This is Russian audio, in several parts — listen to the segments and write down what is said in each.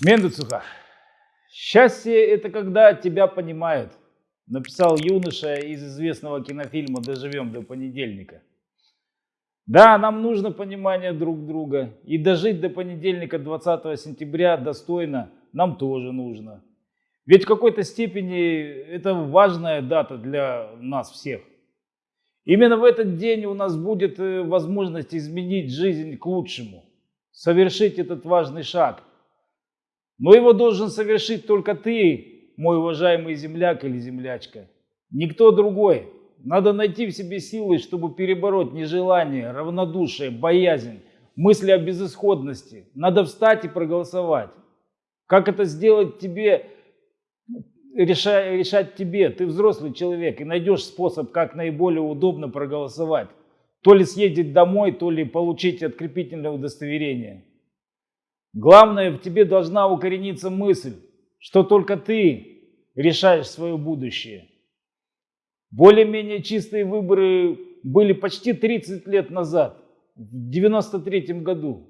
Мендуцуха. Счастье – это когда тебя понимают, написал юноша из известного кинофильма «Доживем до понедельника». Да, нам нужно понимание друг друга, и дожить до понедельника 20 сентября достойно нам тоже нужно. Ведь в какой-то степени это важная дата для нас всех. Именно в этот день у нас будет э, возможность изменить жизнь к лучшему, совершить этот важный шаг. Но его должен совершить только ты, мой уважаемый земляк или землячка. Никто другой. Надо найти в себе силы, чтобы перебороть нежелание, равнодушие, боязнь, мысли о безысходности. Надо встать и проголосовать. Как это сделать тебе, решать, решать тебе. Ты взрослый человек и найдешь способ, как наиболее удобно проголосовать. То ли съездить домой, то ли получить открепительное удостоверение. Главное, в тебе должна укорениться мысль, что только ты решаешь свое будущее. Более-менее чистые выборы были почти 30 лет назад, в 93 году.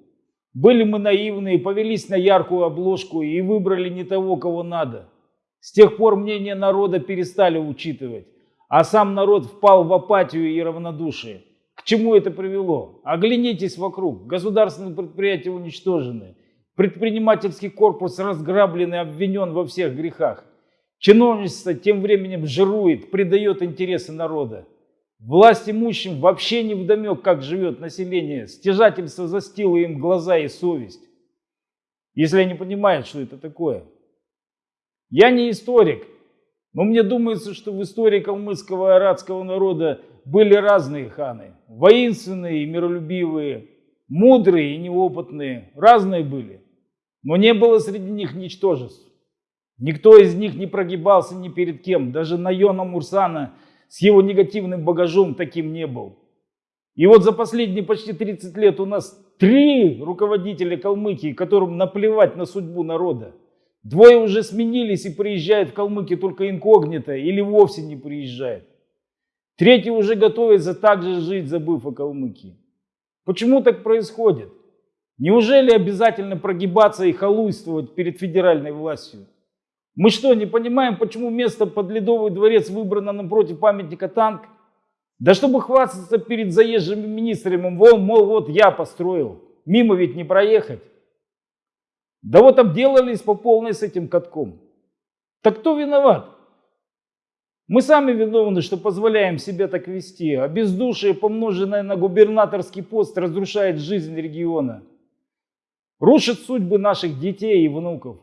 Были мы наивные, повелись на яркую обложку и выбрали не того, кого надо. С тех пор мнение народа перестали учитывать, а сам народ впал в апатию и равнодушие. К чему это привело? Оглянитесь вокруг. Государственные предприятия уничтожены. Предпринимательский корпус разграблен и обвинен во всех грехах. Чиновничество тем временем жирует, предает интересы народа. Власть имущим вообще не вдомек, как живет население. Стяжательство застило им глаза и совесть. Если они понимают, что это такое. Я не историк, но мне думается, что в истории калмыцкого и арадского народа были разные ханы. Воинственные и миролюбивые, мудрые и неопытные. Разные были. Но не было среди них ничтожеств. Никто из них не прогибался ни перед кем. Даже Найона Мурсана с его негативным багажом таким не был. И вот за последние почти 30 лет у нас три руководителя Калмыкии, которым наплевать на судьбу народа. Двое уже сменились и приезжают в Калмыкии только инкогнито или вовсе не приезжают. Третий уже готовится также жить, забыв о Калмыкии. Почему так происходит? Неужели обязательно прогибаться и халуйствовать перед федеральной властью? Мы что, не понимаем, почему место под Ледовый дворец выбрано напротив памятника танк? Да чтобы хвастаться перед заезжими министрами, мол, мол, вот я построил, мимо ведь не проехать. Да вот обделались по полной с этим катком. Так кто виноват? Мы сами виновны, что позволяем себя так вести, а бездушие, помноженное на губернаторский пост, разрушает жизнь региона. Рушит судьбы наших детей и внуков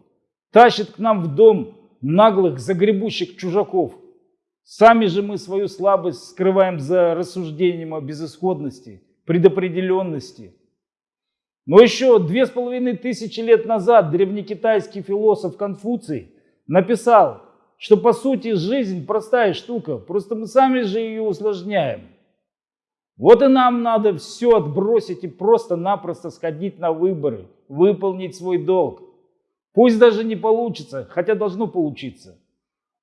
тащит к нам в дом наглых, загребущих чужаков. Сами же мы свою слабость скрываем за рассуждением о безысходности, предопределенности. Но еще две с половиной тысячи лет назад древнекитайский философ Конфуций написал, что по сути жизнь простая штука, просто мы сами же ее усложняем. Вот и нам надо все отбросить и просто-напросто сходить на выборы, выполнить свой долг. Пусть даже не получится, хотя должно получиться.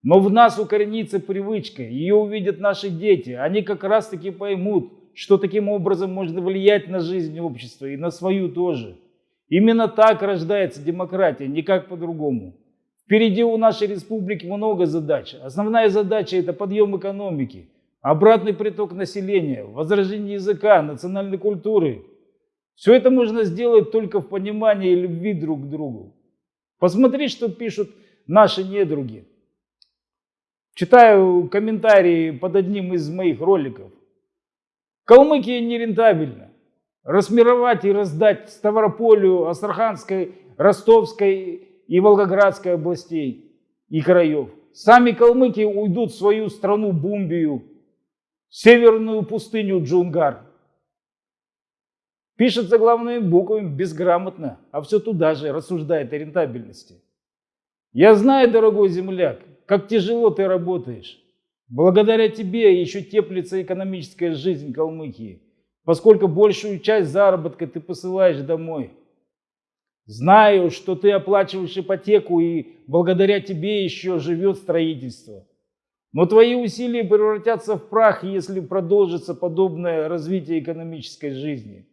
Но в нас укоренится привычка, ее увидят наши дети. Они как раз таки поймут, что таким образом можно влиять на жизнь общества и на свою тоже. Именно так рождается демократия, никак по-другому. Впереди у нашей республики много задач. Основная задача – это подъем экономики, обратный приток населения, возрождение языка, национальной культуры. Все это можно сделать только в понимании и любви друг к другу. Посмотри, что пишут наши недруги. Читаю комментарии под одним из моих роликов. Калмыкия нерентабельна. Расмировать и раздать Ставрополю, Астраханской, Ростовской и Волгоградской областей и краев. Сами калмыки уйдут в свою страну Бумбию, северную пустыню Джунгар. Пишется главными буквами безграмотно, а все туда же рассуждает о рентабельности. Я знаю, дорогой земляк, как тяжело ты работаешь. Благодаря тебе еще теплится экономическая жизнь Калмыкии, поскольку большую часть заработка ты посылаешь домой. Знаю, что ты оплачиваешь ипотеку, и благодаря тебе еще живет строительство. Но твои усилия превратятся в прах, если продолжится подобное развитие экономической жизни.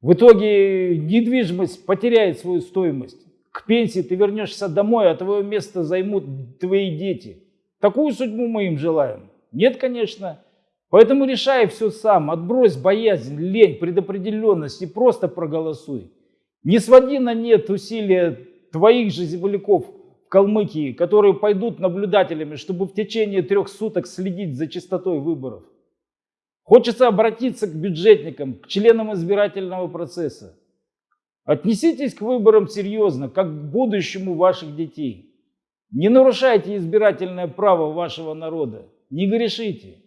В итоге недвижимость потеряет свою стоимость. К пенсии ты вернешься домой, а твое место займут твои дети. Такую судьбу мы им желаем? Нет, конечно. Поэтому решай все сам, отбрось боязнь, лень, предопределенность и просто проголосуй. Не своди на нет усилия твоих же земляков в Калмыкии, которые пойдут наблюдателями, чтобы в течение трех суток следить за чистотой выборов. Хочется обратиться к бюджетникам, к членам избирательного процесса. Отнеситесь к выборам серьезно, как к будущему ваших детей. Не нарушайте избирательное право вашего народа, не грешите.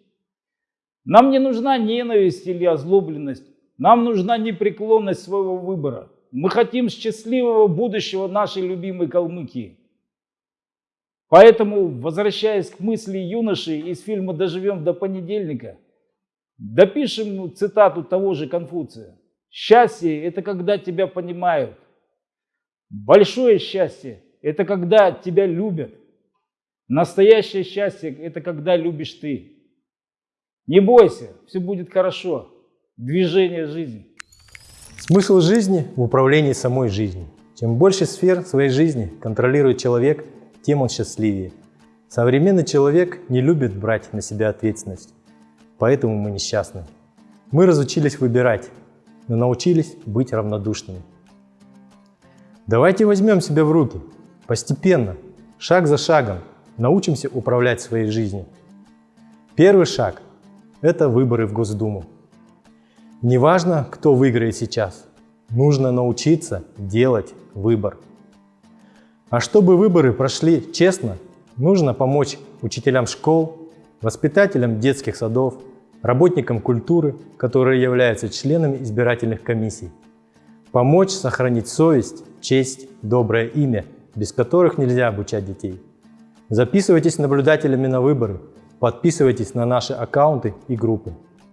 Нам не нужна ненависть или озлобленность, нам нужна непреклонность своего выбора. Мы хотим счастливого будущего нашей любимой Калмыкии. Поэтому, возвращаясь к мысли юноши из фильма «Доживем до понедельника», допишем цитату того же Конфуция. Счастье – это когда тебя понимают. Большое счастье – это когда тебя любят. Настоящее счастье – это когда любишь ты. Не бойся, все будет хорошо. Движение жизни. Смысл жизни в управлении самой жизнью. Чем больше сфер своей жизни контролирует человек, тем он счастливее. Современный человек не любит брать на себя ответственность, поэтому мы несчастны. Мы разучились выбирать, но научились быть равнодушными. Давайте возьмем себя в руки, постепенно, шаг за шагом, научимся управлять своей жизнью. Первый шаг – это выборы в Госдуму. Неважно, кто выиграет сейчас, нужно научиться делать выбор. А чтобы выборы прошли честно, нужно помочь учителям школ, воспитателям детских садов, работникам культуры, которые являются членами избирательных комиссий. Помочь сохранить совесть, честь, доброе имя, без которых нельзя обучать детей. Записывайтесь наблюдателями на выборы, подписывайтесь на наши аккаунты и группы.